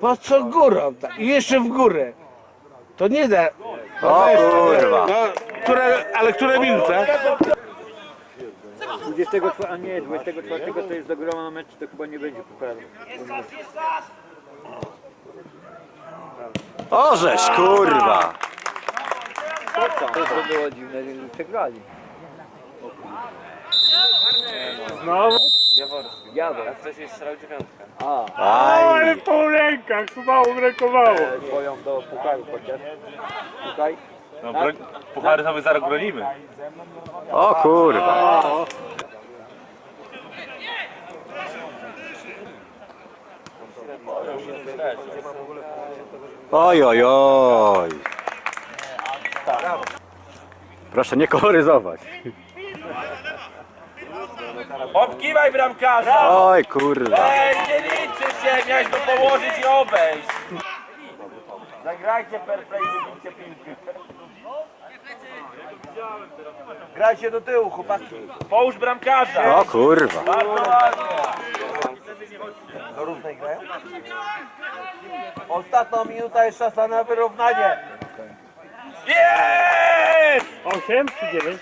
Po co górą? tak? I jeszcze w górę. To nie da. O kurwa. No, która, ale która minuta? 24, a nie, 24 to jest do groma mecz, to chyba nie będzie poprawy. Orzesz, kurwa. To by było dziwne, gdyby przegrali. Znowu? Jawor. Wcześniej strzelał dziewiątkę. A, Ale po rękach, mało brakowało. e, swoją do pukaru chociaż. Pukaj. No, broń, puchary sobie zaraz bronimy. O kurwa. Oj, oj, oj. Proszę nie koloryzować. Obkiwaj bramkarza! Oj, kurwa. Ej, nie liczy się, miałeś to położyć i obejść. Zagrajcie fair play, wybijcie piłkę. Grajcie do tyłu, chłopaki. Połóż bramkarza. O kurwa. Bardzo ładnie. Do równej grają? Ostatnia minuta jest szansa na wyrównanie. Jest! 8 czy 9?